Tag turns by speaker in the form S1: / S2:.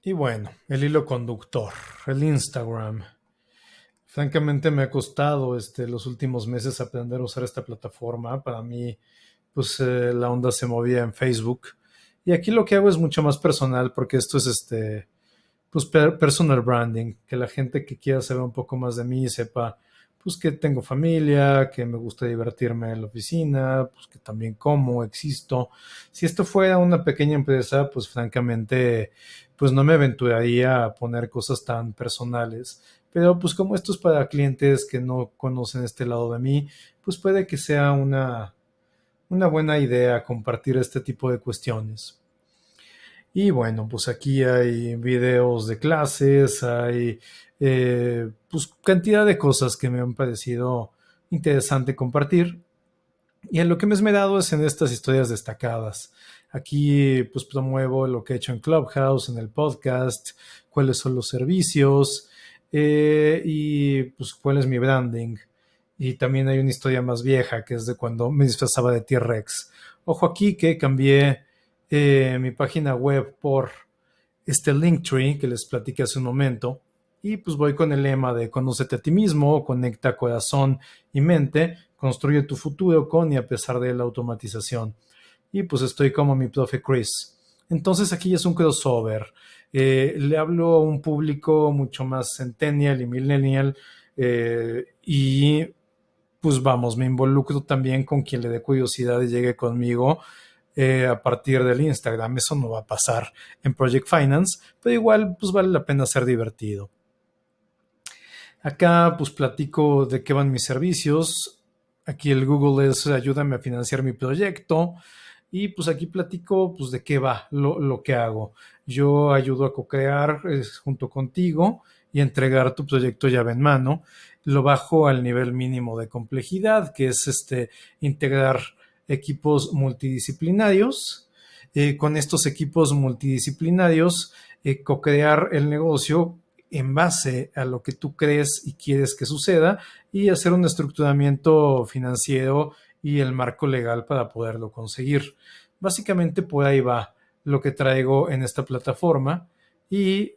S1: Y bueno, el hilo conductor, el Instagram. Francamente me ha costado este, los últimos meses aprender a usar esta plataforma. Para mí, pues eh, la onda se movía en Facebook. Y aquí lo que hago es mucho más personal porque esto es este, pues personal branding, que la gente que quiera saber un poco más de mí sepa pues que tengo familia, que me gusta divertirme en la oficina, pues que también como, existo. Si esto fuera una pequeña empresa, pues francamente, pues no me aventuraría a poner cosas tan personales. Pero pues como esto es para clientes que no conocen este lado de mí, pues puede que sea una, una buena idea compartir este tipo de cuestiones. Y bueno, pues aquí hay videos de clases, hay eh, pues cantidad de cosas que me han parecido interesante compartir. Y en lo que me he esmerado es en estas historias destacadas. Aquí pues promuevo lo que he hecho en Clubhouse, en el podcast, cuáles son los servicios eh, y pues cuál es mi branding. Y también hay una historia más vieja que es de cuando me disfrazaba de T-Rex. Ojo aquí que cambié eh, mi página web por este Linktree que les platiqué hace un momento y pues voy con el lema de conócete a ti mismo, conecta corazón y mente, construye tu futuro con y a pesar de la automatización. Y pues estoy como mi profe Chris. Entonces aquí es un crossover. Eh, le hablo a un público mucho más centennial y millennial eh, y pues vamos, me involucro también con quien le dé curiosidad y llegue conmigo eh, a partir del Instagram. Eso no va a pasar en Project Finance, pero igual pues vale la pena ser divertido. Acá pues platico de qué van mis servicios. Aquí el Google es ayúdame a financiar mi proyecto. Y pues aquí platico pues de qué va lo, que hago. Yo ayudo a co-crear junto contigo y entregar tu proyecto llave en mano. Lo bajo al nivel mínimo de complejidad, que es este integrar equipos multidisciplinarios. Eh, con estos equipos multidisciplinarios, eh, co-crear el negocio en base a lo que tú crees y quieres que suceda y hacer un estructuramiento financiero y el marco legal para poderlo conseguir. Básicamente por ahí va lo que traigo en esta plataforma y